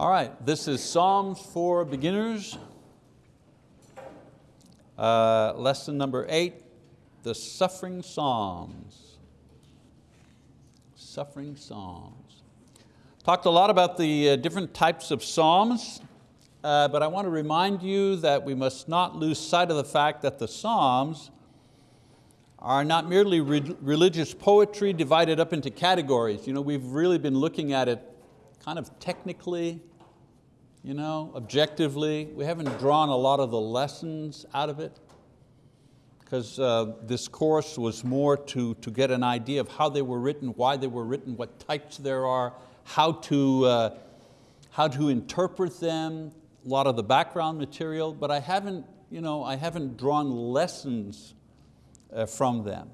All right, this is Psalms for Beginners. Uh, lesson number eight, the suffering Psalms. Suffering Psalms. Talked a lot about the uh, different types of Psalms, uh, but I want to remind you that we must not lose sight of the fact that the Psalms are not merely re religious poetry divided up into categories. You know, we've really been looking at it kind of technically, you know, objectively. We haven't drawn a lot of the lessons out of it because uh, this course was more to, to get an idea of how they were written, why they were written, what types there are, how to, uh, how to interpret them, a lot of the background material, but I haven't, you know, I haven't drawn lessons uh, from them.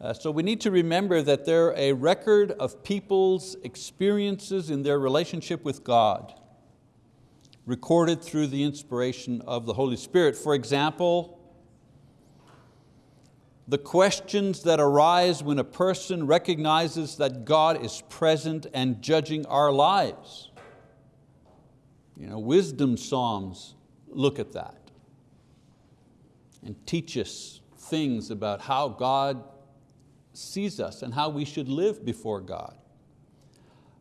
Uh, so we need to remember that they're a record of people's experiences in their relationship with God, recorded through the inspiration of the Holy Spirit. For example, the questions that arise when a person recognizes that God is present and judging our lives. You know, wisdom psalms look at that and teach us things about how God sees us and how we should live before God.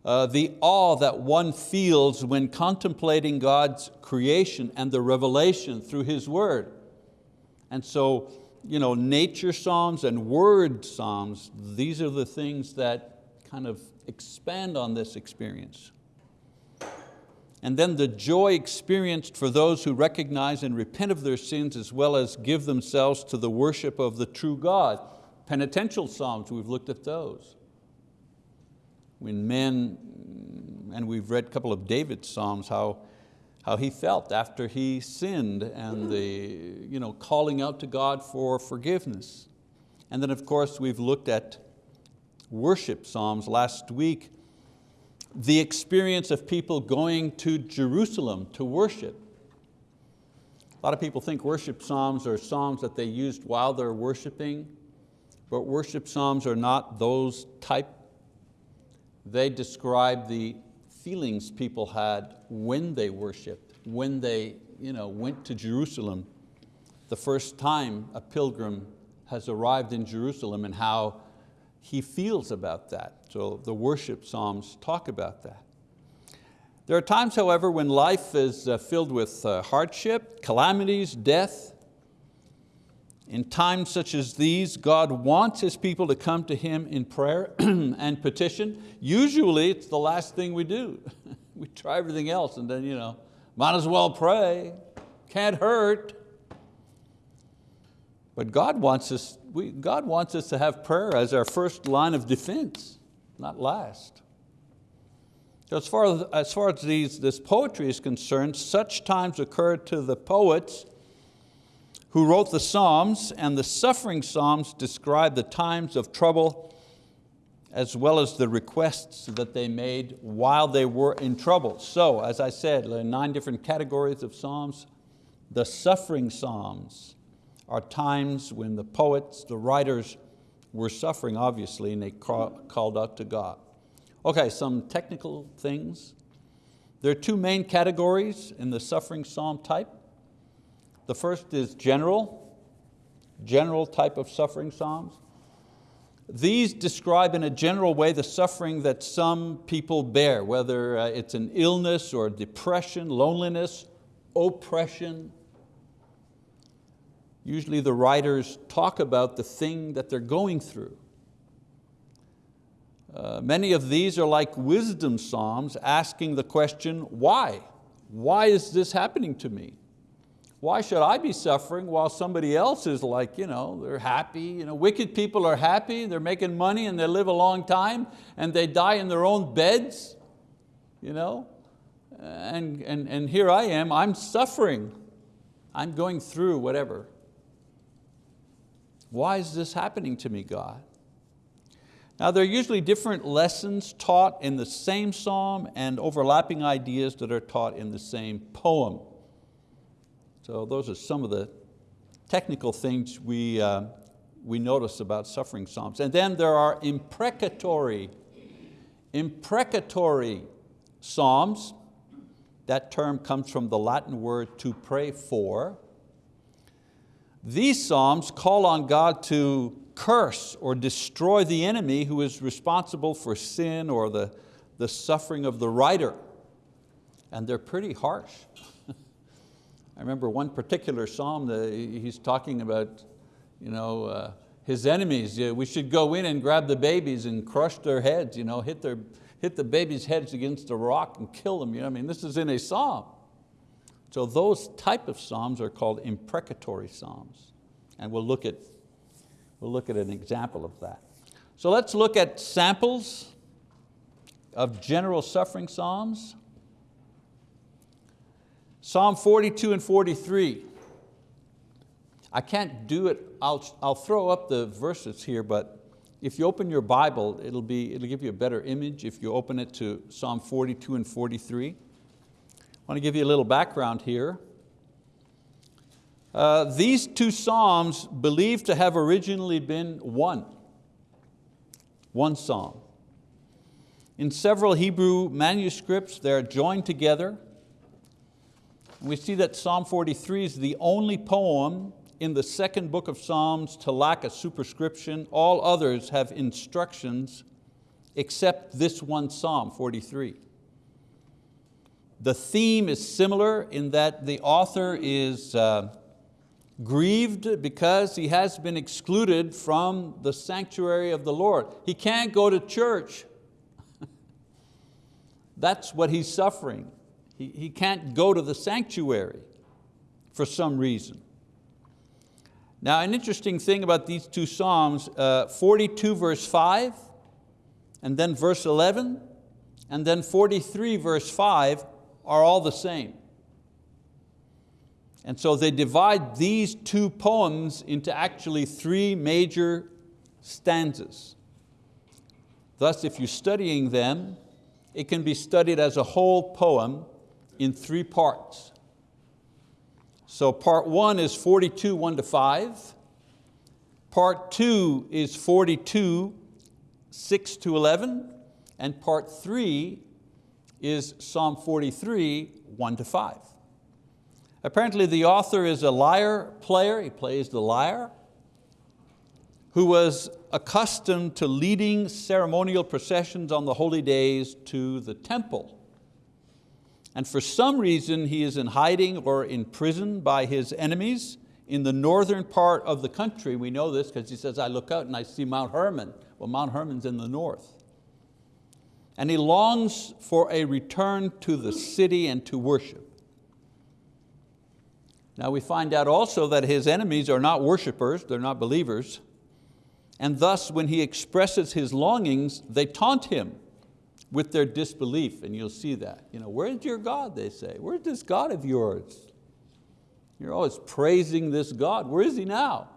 Uh, the awe that one feels when contemplating God's creation and the revelation through His word. And so, you know, nature psalms and word psalms, these are the things that kind of expand on this experience. And then the joy experienced for those who recognize and repent of their sins as well as give themselves to the worship of the true God penitential psalms, we've looked at those. When men, and we've read a couple of David's psalms, how, how he felt after he sinned and the you know, calling out to God for forgiveness. And then of course we've looked at worship psalms last week, the experience of people going to Jerusalem to worship. A lot of people think worship psalms are psalms that they used while they're worshiping. But worship psalms are not those type. They describe the feelings people had when they worshiped, when they you know, went to Jerusalem, the first time a pilgrim has arrived in Jerusalem and how he feels about that. So the worship psalms talk about that. There are times, however, when life is uh, filled with uh, hardship, calamities, death, in times such as these, God wants His people to come to Him in prayer and petition. Usually it's the last thing we do. we try everything else and then, you know, might as well pray, can't hurt. But God wants, us, we, God wants us to have prayer as our first line of defense, not last. So as far as, as, far as these, this poetry is concerned, such times occur to the poets who wrote the Psalms, and the suffering Psalms describe the times of trouble as well as the requests that they made while they were in trouble. So, as I said, there are nine different categories of Psalms. The suffering Psalms are times when the poets, the writers, were suffering, obviously, and they called out to God. Okay, some technical things. There are two main categories in the suffering psalm type. The first is general, general type of suffering psalms. These describe in a general way the suffering that some people bear, whether uh, it's an illness or depression, loneliness, oppression. Usually the writers talk about the thing that they're going through. Uh, many of these are like wisdom psalms asking the question, why? Why is this happening to me? Why should I be suffering while somebody else is like, you know, they're happy. You know, wicked people are happy, they're making money and they live a long time and they die in their own beds. You know? And, and, and here I am, I'm suffering. I'm going through whatever. Why is this happening to me, God? Now there are usually different lessons taught in the same psalm and overlapping ideas that are taught in the same poem. So those are some of the technical things we, uh, we notice about suffering psalms. And then there are imprecatory, imprecatory psalms. That term comes from the Latin word to pray for. These Psalms call on God to curse or destroy the enemy who is responsible for sin or the, the suffering of the writer. And they're pretty harsh. I remember one particular Psalm, that he's talking about you know, uh, his enemies. We should go in and grab the babies and crush their heads, you know, hit, their, hit the babies' heads against a rock and kill them. You know, I mean, this is in a Psalm. So those type of Psalms are called imprecatory Psalms. And we'll look at, we'll look at an example of that. So let's look at samples of general suffering Psalms. Psalm 42 and 43. I can't do it, I'll, I'll throw up the verses here, but if you open your Bible, it'll, be, it'll give you a better image if you open it to Psalm 42 and 43. I want to give you a little background here. Uh, these two Psalms believed to have originally been one, one Psalm. In several Hebrew manuscripts, they're joined together. We see that Psalm 43 is the only poem in the second book of Psalms to lack a superscription. All others have instructions except this one Psalm 43. The theme is similar in that the author is uh, grieved because he has been excluded from the sanctuary of the Lord. He can't go to church. That's what he's suffering. He, he can't go to the sanctuary for some reason. Now an interesting thing about these two Psalms, uh, 42 verse 5, and then verse 11, and then 43 verse 5 are all the same. And so they divide these two poems into actually three major stanzas. Thus, if you're studying them, it can be studied as a whole poem in three parts. So part one is 42, one to five. Part two is 42, six to 11. And part three is Psalm 43, one to five. Apparently the author is a lyre player, he plays the lyre, who was accustomed to leading ceremonial processions on the holy days to the temple and for some reason he is in hiding or in prison by his enemies in the northern part of the country. We know this because he says, I look out and I see Mount Hermon. Well, Mount Hermon's in the north. And he longs for a return to the city and to worship. Now we find out also that his enemies are not worshipers, they're not believers, and thus when he expresses his longings, they taunt him with their disbelief, and you'll see that. You know, where's your God, they say? Where's this God of yours? You're always praising this God. Where is He now?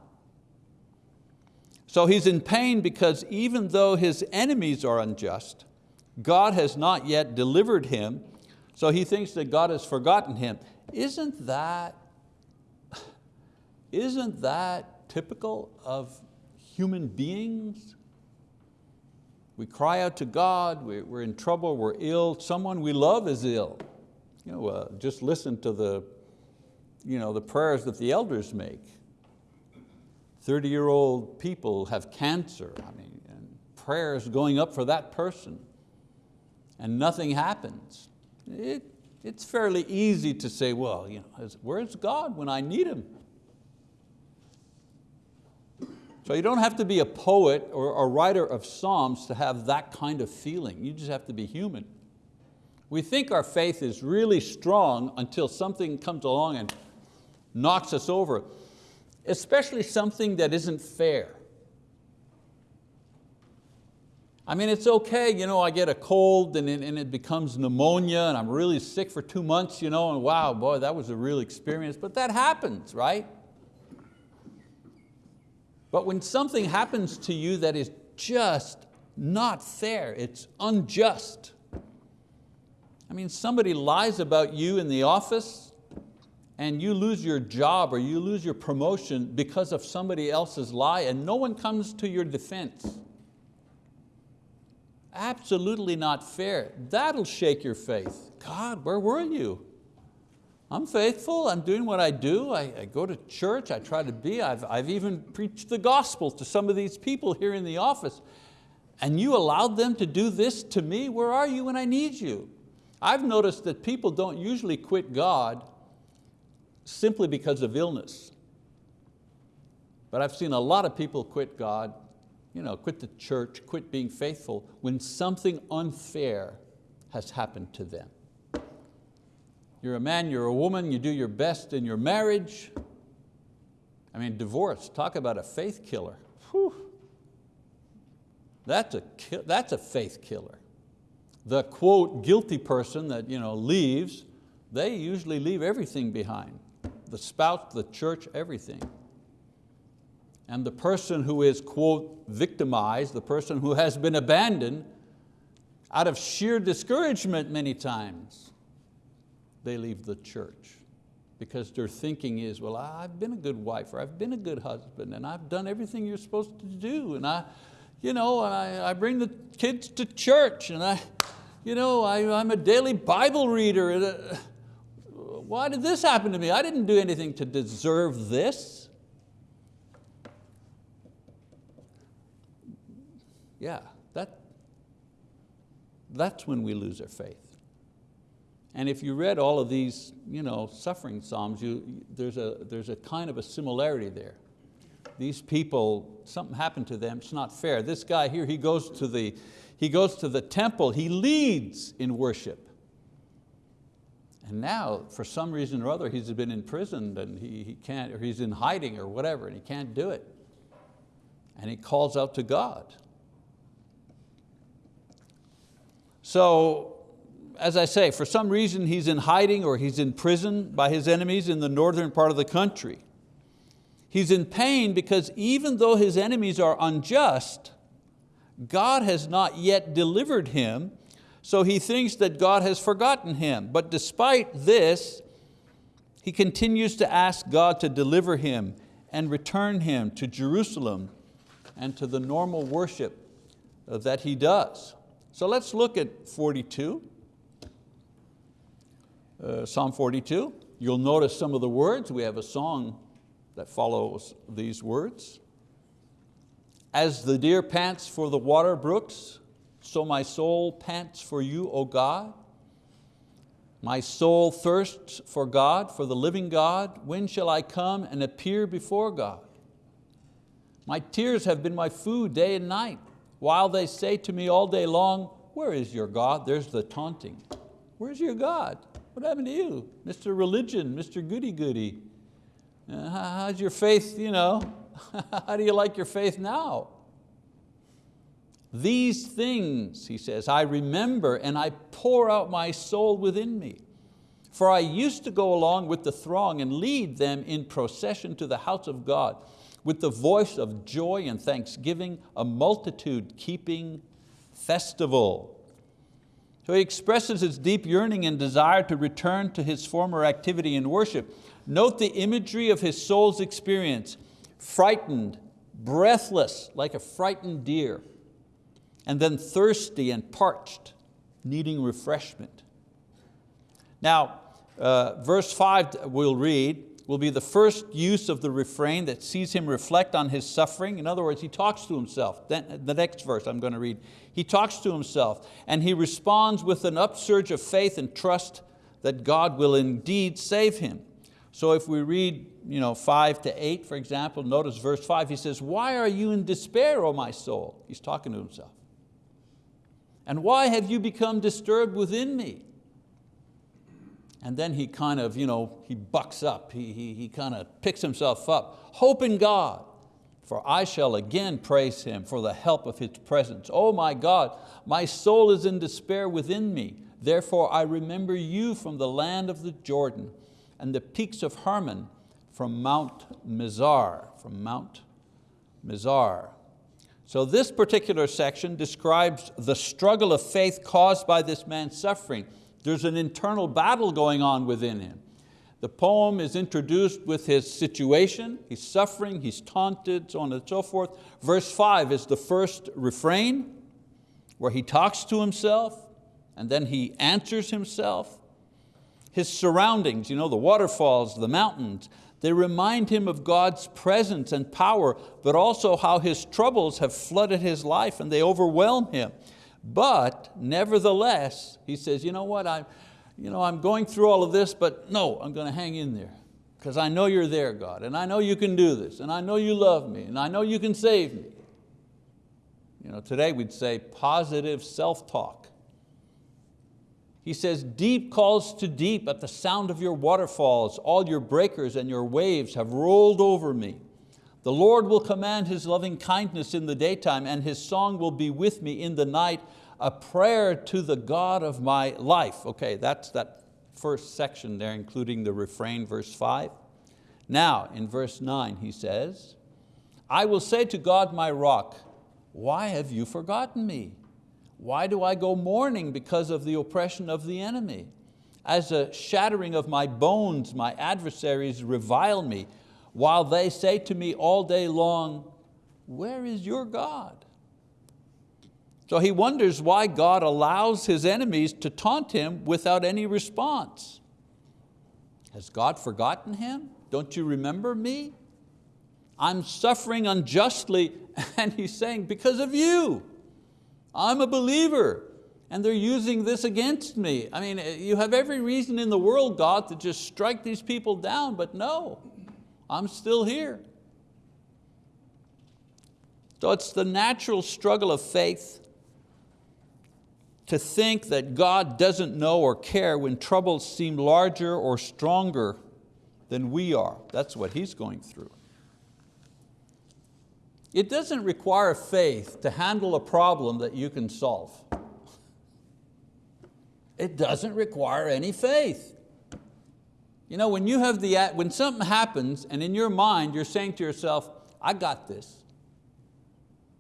So he's in pain because even though his enemies are unjust, God has not yet delivered him, so he thinks that God has forgotten him. Isn't that, isn't that typical of human beings? We cry out to God, we're in trouble, we're ill, someone we love is ill. You know, uh, just listen to the, you know, the prayers that the elders make. 30-year-old people have cancer, I mean, and prayers going up for that person, and nothing happens. It, it's fairly easy to say, well, you know, where's God when I need Him? So you don't have to be a poet or a writer of Psalms to have that kind of feeling. You just have to be human. We think our faith is really strong until something comes along and knocks us over, especially something that isn't fair. I mean, it's okay, you know, I get a cold and it, and it becomes pneumonia and I'm really sick for two months, you know, and wow, boy, that was a real experience, but that happens, right? But when something happens to you that is just not fair, it's unjust. I mean, somebody lies about you in the office and you lose your job or you lose your promotion because of somebody else's lie and no one comes to your defense. absolutely not fair. That'll shake your faith. God, where were you? I'm faithful, I'm doing what I do, I, I, go to church, I try to be, I've, I've even preached the gospel to some of these people here in the office, and you allowed them to do this to me? Where are you when I need you? I've noticed that people don't usually quit God simply because of illness. But I've seen a lot of people quit God, you know, quit the church, quit being faithful when something unfair has happened to them. You're a man, you're a woman, you do your best in your marriage. I mean, divorce, talk about a faith killer. Whew. That's a, that's a faith killer. The quote, guilty person that you know, leaves, they usually leave everything behind. The spouse, the church, everything. And the person who is, quote, victimized, the person who has been abandoned, out of sheer discouragement many times, they leave the church because their thinking is, well, I've been a good wife or I've been a good husband and I've done everything you're supposed to do and I, you know, I, I bring the kids to church and I, you know, I, I'm a daily Bible reader. And, uh, why did this happen to me? I didn't do anything to deserve this. Yeah, that, that's when we lose our faith. And if you read all of these you know, suffering psalms, you, there's, a, there's a kind of a similarity there. These people, something happened to them, it's not fair. This guy here, he goes to the, he goes to the temple, he leads in worship. And now, for some reason or other, he's been imprisoned and he, he can't, or he's in hiding or whatever, and he can't do it. And he calls out to God. So as I say, for some reason he's in hiding or he's in prison by his enemies in the northern part of the country. He's in pain because even though his enemies are unjust, God has not yet delivered him, so he thinks that God has forgotten him. But despite this, he continues to ask God to deliver him and return him to Jerusalem and to the normal worship that he does. So let's look at 42 uh, Psalm 42. You'll notice some of the words. We have a song that follows these words. As the deer pants for the water brooks, so my soul pants for you, O God. My soul thirsts for God, for the living God. When shall I come and appear before God? My tears have been my food day and night, while they say to me all day long, where is your God? There's the taunting. Where's your God? What happened to you? Mr. Religion, Mr. Goody Goody. Uh, how's your faith, you know? How do you like your faith now? These things, he says, I remember and I pour out my soul within me. For I used to go along with the throng and lead them in procession to the house of God with the voice of joy and thanksgiving, a multitude keeping festival. So he expresses his deep yearning and desire to return to his former activity in worship. Note the imagery of his soul's experience, frightened, breathless, like a frightened deer, and then thirsty and parched, needing refreshment. Now, uh, verse five we'll read, will be the first use of the refrain that sees him reflect on his suffering. In other words, he talks to himself. Then, the next verse I'm going to read, he talks to himself and he responds with an upsurge of faith and trust that God will indeed save him. So if we read you know, five to eight, for example, notice verse five, he says, why are you in despair, O my soul? He's talking to himself. And why have you become disturbed within me? And then he kind of, you know, he bucks up, he, he, he kind of picks himself up. Hope in God, for I shall again praise Him for the help of His presence. Oh my God, my soul is in despair within me. Therefore I remember you from the land of the Jordan and the peaks of Hermon from Mount Mizar, from Mount Mizar. So this particular section describes the struggle of faith caused by this man's suffering. There's an internal battle going on within him. The poem is introduced with his situation, he's suffering, he's taunted, so on and so forth. Verse five is the first refrain. where he talks to himself and then he answers himself. His surroundings, you know, the waterfalls, the mountains, they remind him of God's presence and power, but also how his troubles have flooded his life and they overwhelm him. But nevertheless, he says, you know what, I'm, you know, I'm going through all of this, but no, I'm going to hang in there because I know you're there, God, and I know you can do this, and I know you love me, and I know you can save me. You know, today we'd say positive self-talk. He says, deep calls to deep at the sound of your waterfalls. All your breakers and your waves have rolled over me. The Lord will command His loving kindness in the daytime and His song will be with me in the night, a prayer to the God of my life. Okay, that's that first section there, including the refrain, verse five. Now, in verse nine, he says, I will say to God my rock, why have you forgotten me? Why do I go mourning because of the oppression of the enemy? As a shattering of my bones, my adversaries revile me, while they say to me all day long, where is your God? So he wonders why God allows his enemies to taunt him without any response. Has God forgotten him? Don't you remember me? I'm suffering unjustly, and he's saying, because of you. I'm a believer and they're using this against me. I mean, you have every reason in the world, God, to just strike these people down, but no, I'm still here. So it's the natural struggle of faith to think that God doesn't know or care when troubles seem larger or stronger than we are. That's what he's going through. It doesn't require faith to handle a problem that you can solve. It doesn't require any faith. You know, when, you have the, when something happens and in your mind you're saying to yourself, I got this.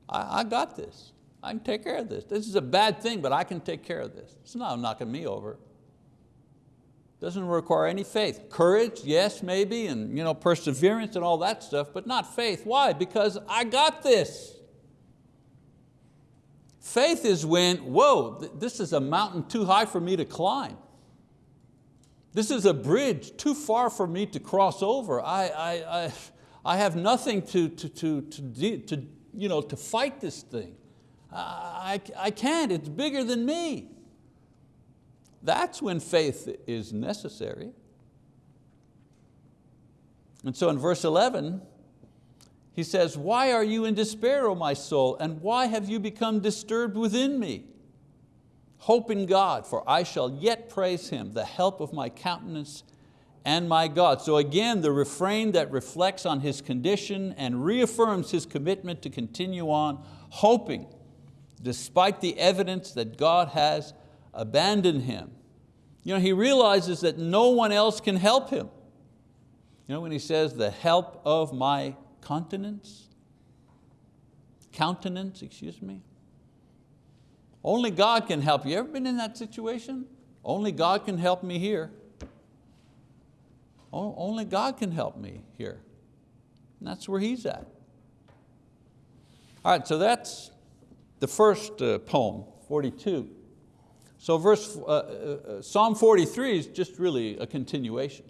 I, I got this. I can take care of this. This is a bad thing, but I can take care of this. It's not knocking me over. Doesn't require any faith. Courage, yes, maybe, and you know, perseverance and all that stuff, but not faith. Why? Because I got this. Faith is when, whoa, this is a mountain too high for me to climb. This is a bridge too far for me to cross over. I, I, I, I have nothing to, to, to, to, to, you know, to fight this thing. I, I can't, it's bigger than me. That's when faith is necessary. And so in verse 11, he says, why are you in despair, O my soul, and why have you become disturbed within me? Hope in God, for I shall yet praise Him, the help of my countenance and my God. So again, the refrain that reflects on his condition and reaffirms his commitment to continue on, hoping, despite the evidence that God has abandoned him. You know, he realizes that no one else can help him. You know when he says, the help of my continence, countenance, excuse me. Only God can help you. Ever been in that situation? Only God can help me here. Only God can help me here. And that's where he's at. All right, so that's the first uh, poem, 42. So verse, uh, uh, uh, Psalm 43 is just really a continuation.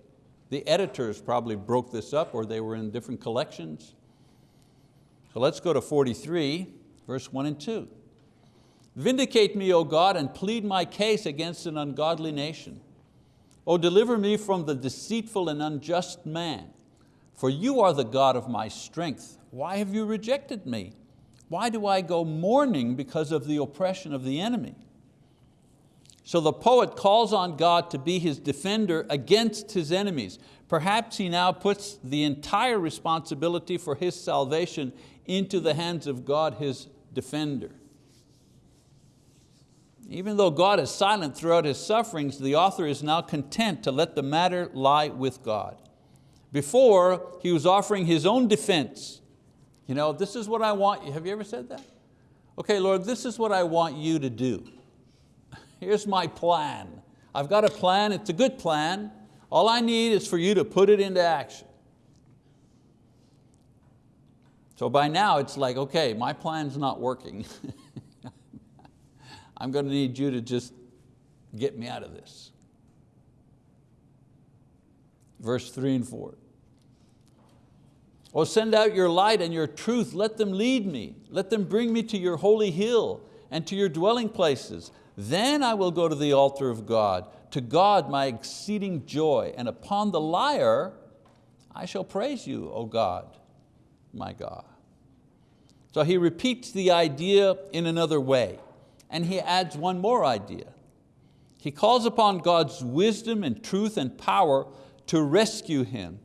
The editors probably broke this up or they were in different collections. So let's go to 43, verse one and two. Vindicate me, O God, and plead my case against an ungodly nation. O deliver me from the deceitful and unjust man, for you are the God of my strength. Why have you rejected me? Why do I go mourning because of the oppression of the enemy? So the poet calls on God to be his defender against his enemies. Perhaps he now puts the entire responsibility for his salvation into the hands of God, his defender. Even though God is silent throughout his sufferings, the author is now content to let the matter lie with God. Before, he was offering his own defense. You know, this is what I want, you. have you ever said that? Okay, Lord, this is what I want you to do here's my plan. I've got a plan, it's a good plan. All I need is for you to put it into action. So by now it's like, okay, my plan's not working. I'm going to need you to just get me out of this. Verse three and four. Or send out your light and your truth, let them lead me. Let them bring me to your holy hill and to your dwelling places. Then I will go to the altar of God, to God my exceeding joy, and upon the lyre I shall praise you, O God, my God. So he repeats the idea in another way, and he adds one more idea. He calls upon God's wisdom and truth and power to rescue him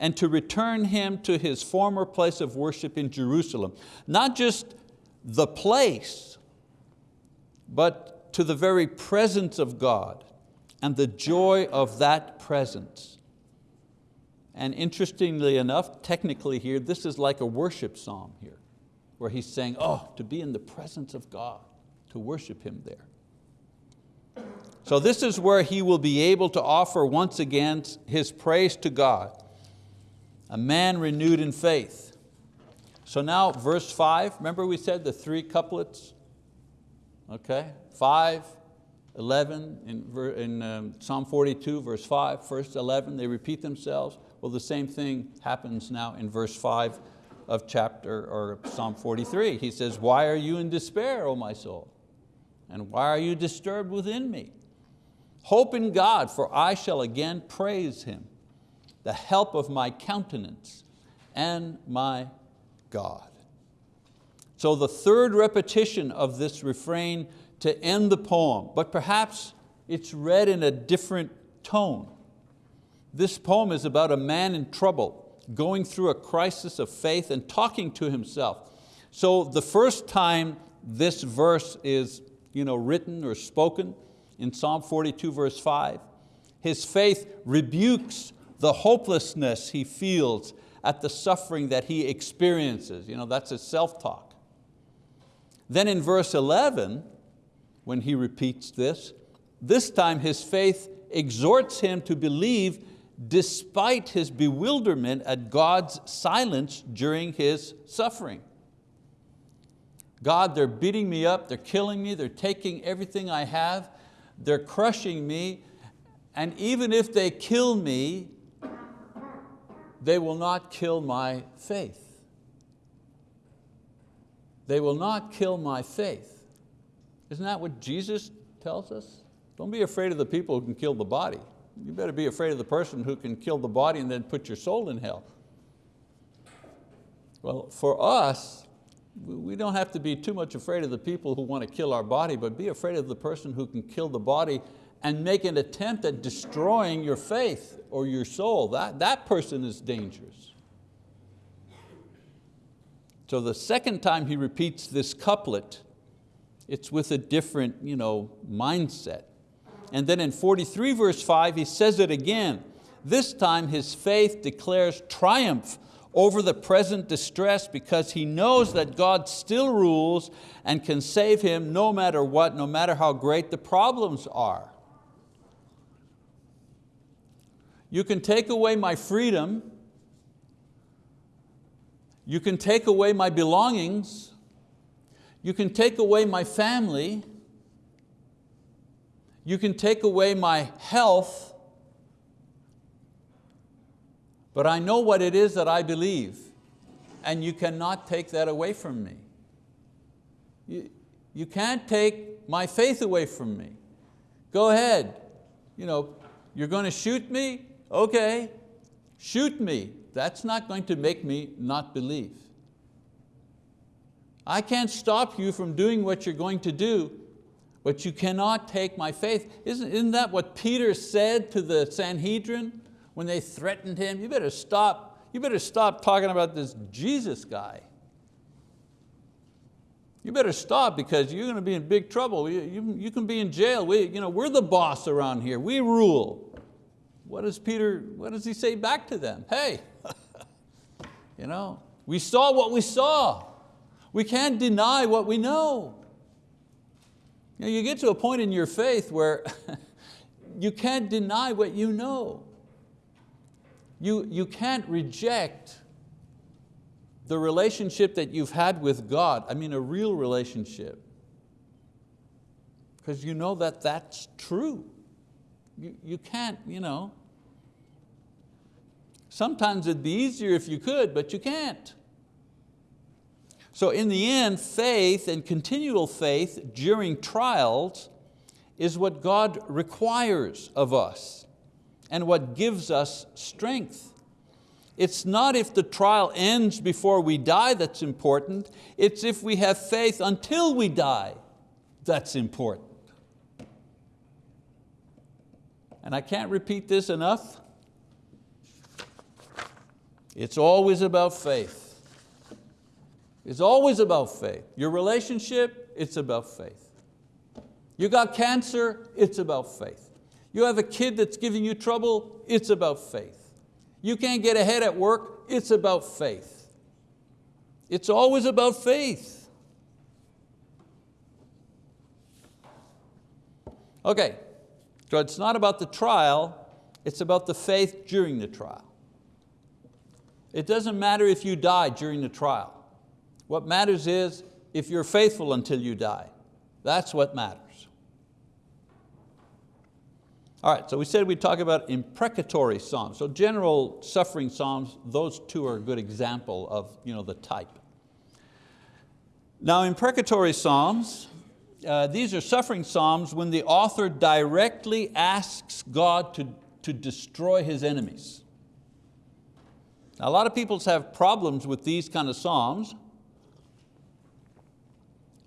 and to return him to his former place of worship in Jerusalem. Not just the place, but to the very presence of God and the joy of that presence. And interestingly enough, technically here, this is like a worship psalm here, where he's saying, oh, to be in the presence of God, to worship Him there. So this is where he will be able to offer once again his praise to God a man renewed in faith. So now verse five, remember we said the three couplets? Okay, five, 11, in, in um, Psalm 42, verse 5, first 11, they repeat themselves. Well, the same thing happens now in verse 5 of chapter, or Psalm 43. He says, why are you in despair, O my soul? And why are you disturbed within me? Hope in God, for I shall again praise Him the help of my countenance and my God. So the third repetition of this refrain to end the poem, but perhaps it's read in a different tone. This poem is about a man in trouble, going through a crisis of faith and talking to himself. So the first time this verse is you know, written or spoken in Psalm 42 verse 5, his faith rebukes the hopelessness he feels at the suffering that he experiences. You know, that's his self-talk. Then in verse 11, when he repeats this, this time his faith exhorts him to believe despite his bewilderment at God's silence during his suffering. God, they're beating me up, they're killing me, they're taking everything I have, they're crushing me, and even if they kill me, they will not kill my faith. They will not kill my faith. Isn't that what Jesus tells us? Don't be afraid of the people who can kill the body. You better be afraid of the person who can kill the body and then put your soul in hell. Well, for us, we don't have to be too much afraid of the people who want to kill our body, but be afraid of the person who can kill the body and make an attempt at destroying your faith or your soul, that, that person is dangerous. So the second time he repeats this couplet, it's with a different you know, mindset. And then in 43 verse 5, he says it again. This time his faith declares triumph over the present distress because he knows that God still rules and can save him no matter what, no matter how great the problems are. You can take away my freedom. You can take away my belongings. You can take away my family. You can take away my health. But I know what it is that I believe and you cannot take that away from me. You, you can't take my faith away from me. Go ahead, you know, you're going to shoot me, okay, shoot me. That's not going to make me not believe. I can't stop you from doing what you're going to do, but you cannot take my faith. Isn't, isn't that what Peter said to the Sanhedrin when they threatened him? You better stop, you better stop talking about this Jesus guy. You better stop because you're going to be in big trouble. You, you, you can be in jail. We, you know, we're the boss around here. We rule what does Peter, what does he say back to them? Hey, you know, we saw what we saw. We can't deny what we know. You, know, you get to a point in your faith where you can't deny what you know. You, you can't reject the relationship that you've had with God, I mean a real relationship. because you know that that's true. You, you can't, you know. Sometimes it'd be easier if you could, but you can't. So in the end, faith and continual faith during trials is what God requires of us and what gives us strength. It's not if the trial ends before we die that's important, it's if we have faith until we die that's important. And I can't repeat this enough. It's always about faith. It's always about faith. Your relationship, it's about faith. You got cancer, it's about faith. You have a kid that's giving you trouble, it's about faith. You can't get ahead at work, it's about faith. It's always about faith. Okay, so it's not about the trial, it's about the faith during the trial. It doesn't matter if you die during the trial. What matters is if you're faithful until you die. That's what matters. All right, so we said we'd talk about imprecatory psalms. So general suffering psalms, those two are a good example of you know, the type. Now imprecatory psalms, uh, these are suffering psalms when the author directly asks God to, to destroy his enemies. Now, a lot of people have problems with these kind of psalms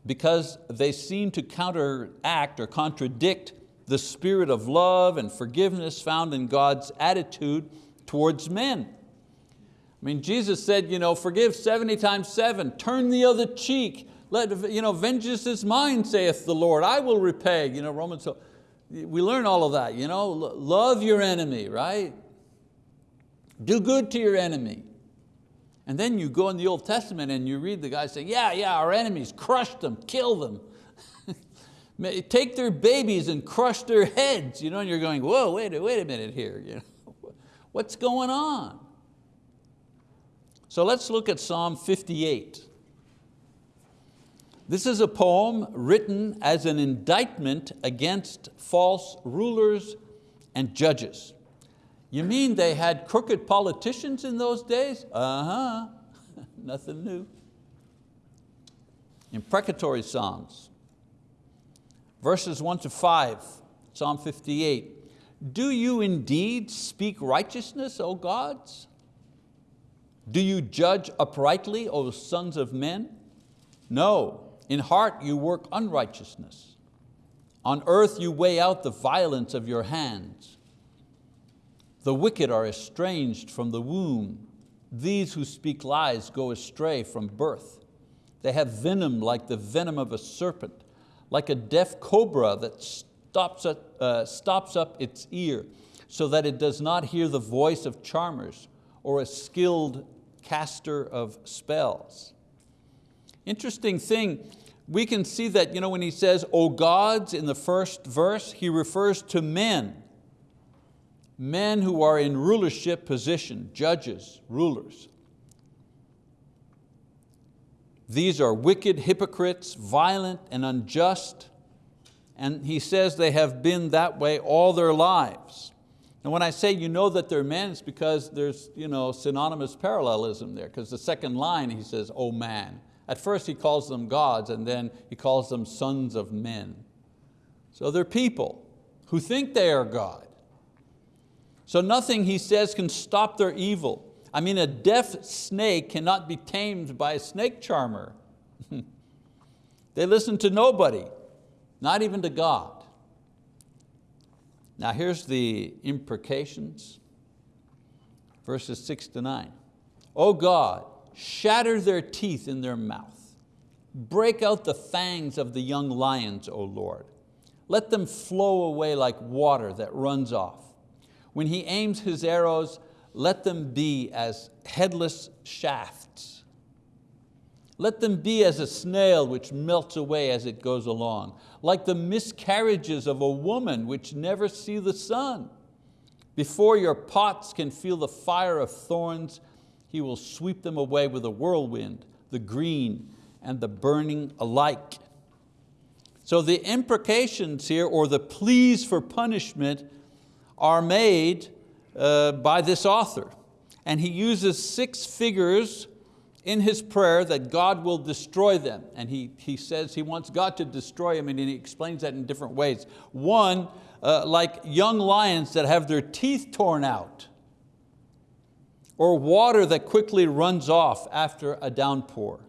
because they seem to counteract or contradict the spirit of love and forgiveness found in God's attitude towards men. I mean, Jesus said, you know, forgive 70 times seven, turn the other cheek, let, you know, vengeance is mine, saith the Lord, I will repay. You know, Romans, we learn all of that, you know, love your enemy, right? Do good to your enemy. And then you go in the Old Testament and you read the guy say, yeah, yeah, our enemies, crush them, kill them. Take their babies and crush their heads. You know, and you're going, whoa, wait, a, wait a minute here. You know, what's going on? So let's look at Psalm 58. This is a poem written as an indictment against false rulers and judges. You mean they had crooked politicians in those days? Uh-huh, nothing new. Imprecatory Psalms, verses one to five, Psalm 58. Do you indeed speak righteousness, O gods? Do you judge uprightly, O sons of men? No, in heart you work unrighteousness. On earth you weigh out the violence of your hands. The wicked are estranged from the womb. These who speak lies go astray from birth. They have venom like the venom of a serpent, like a deaf cobra that stops up, uh, stops up its ear so that it does not hear the voice of charmers or a skilled caster of spells. Interesting thing, we can see that you know, when he says, O gods in the first verse, he refers to men men who are in rulership position, judges, rulers. These are wicked hypocrites, violent and unjust, and he says they have been that way all their lives. And when I say you know that they're men, it's because there's you know, synonymous parallelism there, because the second line he says, oh man. At first he calls them gods and then he calls them sons of men. So they're people who think they are God. So nothing, he says, can stop their evil. I mean, a deaf snake cannot be tamed by a snake charmer. they listen to nobody, not even to God. Now here's the imprecations, verses six to nine. Oh God, shatter their teeth in their mouth. Break out the fangs of the young lions, O Lord. Let them flow away like water that runs off. When he aims his arrows, let them be as headless shafts. Let them be as a snail which melts away as it goes along, like the miscarriages of a woman which never see the sun. Before your pots can feel the fire of thorns, he will sweep them away with a whirlwind, the green and the burning alike. So the imprecations here, or the pleas for punishment, are made uh, by this author. And he uses six figures in his prayer that God will destroy them. And he, he says he wants God to destroy them and he explains that in different ways. One, uh, like young lions that have their teeth torn out or water that quickly runs off after a downpour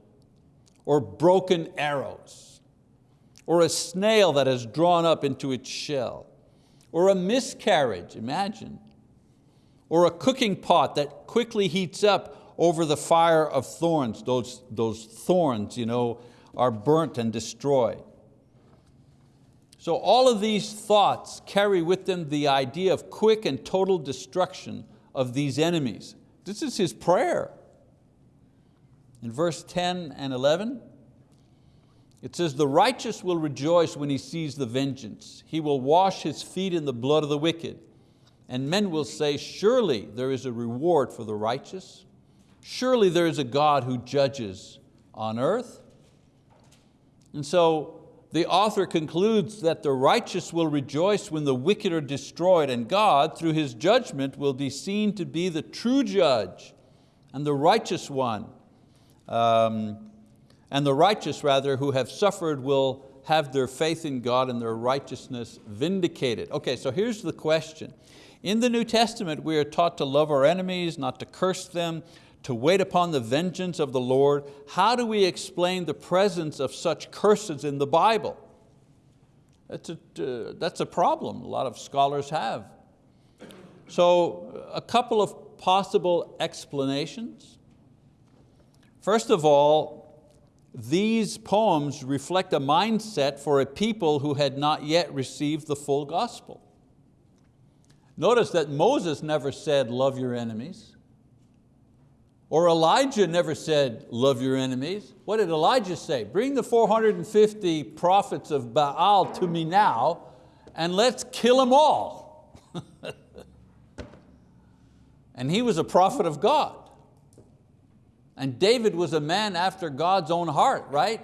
or broken arrows or a snail that has drawn up into its shell or a miscarriage, imagine, or a cooking pot that quickly heats up over the fire of thorns. Those, those thorns you know, are burnt and destroyed. So all of these thoughts carry with them the idea of quick and total destruction of these enemies. This is his prayer. In verse 10 and 11, it says, the righteous will rejoice when he sees the vengeance. He will wash his feet in the blood of the wicked. And men will say, surely there is a reward for the righteous. Surely there is a God who judges on earth. And so the author concludes that the righteous will rejoice when the wicked are destroyed and God, through His judgment, will be seen to be the true judge and the righteous one. Um, and the righteous rather who have suffered will have their faith in God and their righteousness vindicated. Okay, so here's the question. In the New Testament, we are taught to love our enemies, not to curse them, to wait upon the vengeance of the Lord. How do we explain the presence of such curses in the Bible? That's a, uh, that's a problem a lot of scholars have. So a couple of possible explanations. First of all, these poems reflect a mindset for a people who had not yet received the full gospel. Notice that Moses never said, love your enemies. Or Elijah never said, love your enemies. What did Elijah say? Bring the 450 prophets of Baal to me now and let's kill them all. and he was a prophet of God. And David was a man after God's own heart, right?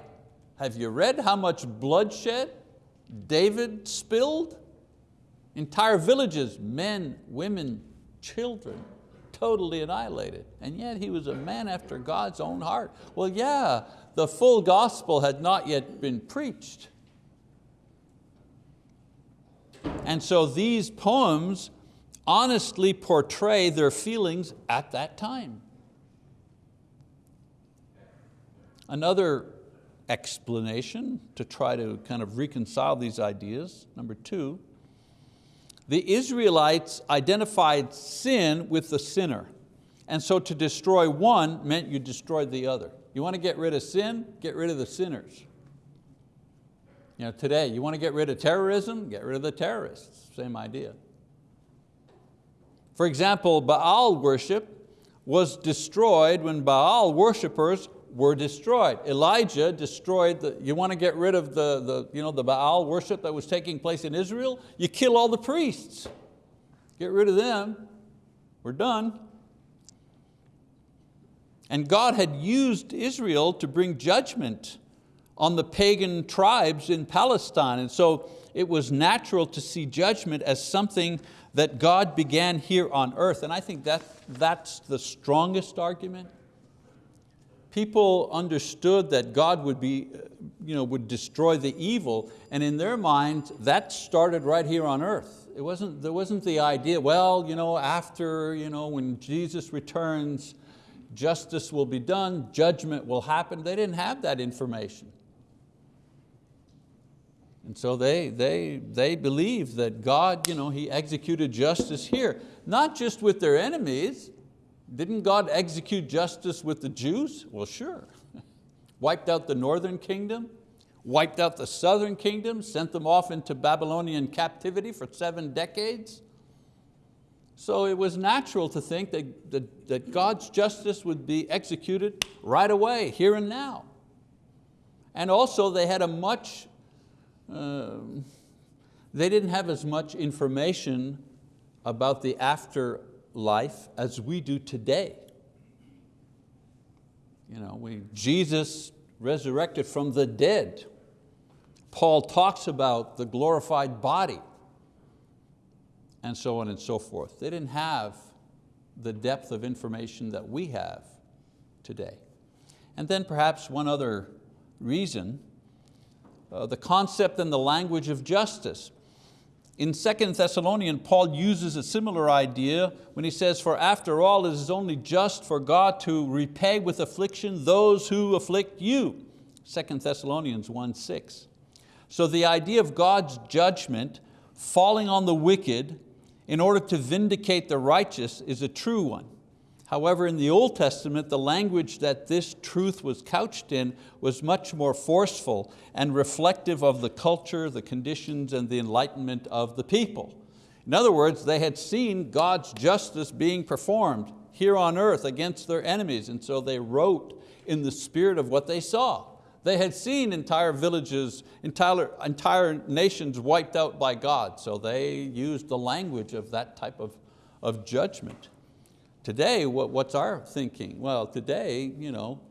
Have you read how much bloodshed David spilled? Entire villages, men, women, children totally annihilated. And yet he was a man after God's own heart. Well, yeah, the full gospel had not yet been preached. And so these poems honestly portray their feelings at that time. Another explanation to try to kind of reconcile these ideas, number two, the Israelites identified sin with the sinner. And so to destroy one meant you destroyed the other. You want to get rid of sin? Get rid of the sinners. You know, today, you want to get rid of terrorism? Get rid of the terrorists, same idea. For example, Baal worship was destroyed when Baal worshippers were destroyed. Elijah destroyed, the, you want to get rid of the, the, you know, the Baal worship that was taking place in Israel? You kill all the priests. Get rid of them, we're done. And God had used Israel to bring judgment on the pagan tribes in Palestine. And so it was natural to see judgment as something that God began here on earth. And I think that, that's the strongest argument people understood that God would, be, uh, you know, would destroy the evil, and in their minds, that started right here on earth. It wasn't, there wasn't the idea, well, you know, after, you know, when Jesus returns, justice will be done, judgment will happen. They didn't have that information. And so they, they, they believed that God, you know, He executed justice here, not just with their enemies, didn't God execute justice with the Jews? Well, sure. wiped out the northern kingdom, wiped out the southern kingdom, sent them off into Babylonian captivity for seven decades. So it was natural to think that, that, that God's justice would be executed right away, here and now. And also they had a much, uh, they didn't have as much information about the after life as we do today. You know, we, Jesus resurrected from the dead, Paul talks about the glorified body and so on and so forth. They didn't have the depth of information that we have today. And then perhaps one other reason, uh, the concept and the language of justice. In 2 Thessalonian, Paul uses a similar idea when he says, for after all, it is only just for God to repay with affliction those who afflict you. 2 Thessalonians 1, 6. So the idea of God's judgment falling on the wicked in order to vindicate the righteous is a true one. However, in the Old Testament, the language that this truth was couched in was much more forceful and reflective of the culture, the conditions, and the enlightenment of the people. In other words, they had seen God's justice being performed here on earth against their enemies, and so they wrote in the spirit of what they saw. They had seen entire villages, entire, entire nations wiped out by God, so they used the language of that type of, of judgment. Today, what, what's our thinking? Well, today, you know,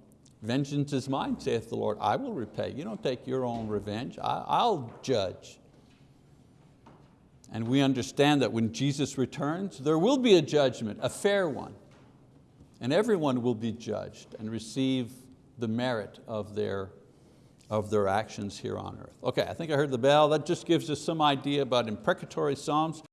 vengeance is mine, saith the Lord. I will repay. You don't take your own revenge. I, I'll judge. And we understand that when Jesus returns, there will be a judgment, a fair one. And everyone will be judged and receive the merit of their, of their actions here on earth. Okay, I think I heard the bell. That just gives us some idea about imprecatory psalms.